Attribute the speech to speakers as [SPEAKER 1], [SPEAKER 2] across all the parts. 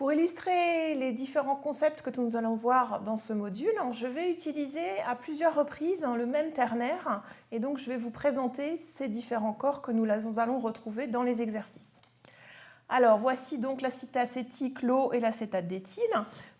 [SPEAKER 1] Pour illustrer les différents concepts que nous allons voir dans ce module, je vais utiliser à plusieurs reprises le même ternaire et donc je vais vous présenter ces différents corps que nous allons retrouver dans les exercices. Alors voici donc l'acide acétique, l'eau et l'acétate d'éthyle.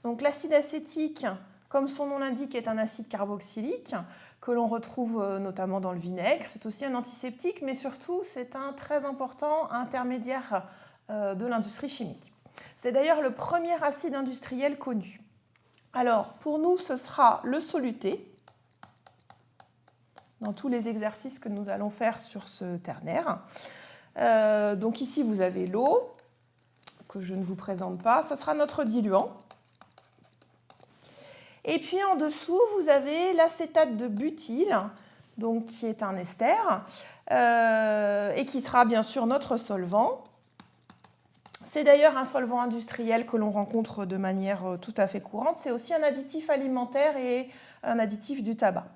[SPEAKER 1] Donc l'acide acétique, comme son nom l'indique, est un acide carboxylique que l'on retrouve euh, notamment dans le vinaigre. C'est aussi un antiseptique, mais surtout c'est un très important intermédiaire euh, de l'industrie chimique. C'est d'ailleurs le premier acide industriel connu. Alors, pour nous, ce sera le soluté, dans tous les exercices que nous allons faire sur ce ternaire. Euh, donc ici, vous avez l'eau, que je ne vous présente pas. Ce sera notre diluant. Et puis en dessous, vous avez l'acétate de butyle, donc qui est un ester, euh, et qui sera bien sûr notre solvant. C'est d'ailleurs un solvant industriel que l'on rencontre de manière euh, tout à fait courante. C'est aussi un additif alimentaire et un additif du tabac.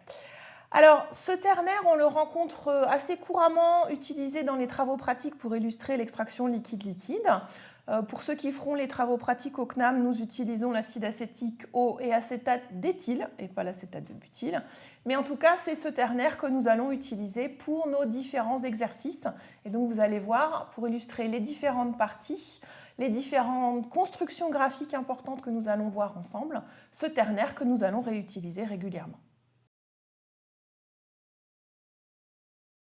[SPEAKER 1] Alors, ce ternaire, on le rencontre euh, assez couramment utilisé dans les travaux pratiques pour illustrer l'extraction liquide-liquide. Euh, pour ceux qui feront les travaux pratiques au CNAM, nous utilisons l'acide acétique eau et acétate d'éthyle et pas l'acétate de butyle. Mais en tout cas, c'est ce ternaire que nous allons utiliser pour nos différents exercices. Et donc, vous allez voir, pour illustrer les différentes parties, les différentes constructions graphiques importantes que nous allons voir ensemble, ce ternaire que nous allons réutiliser régulièrement.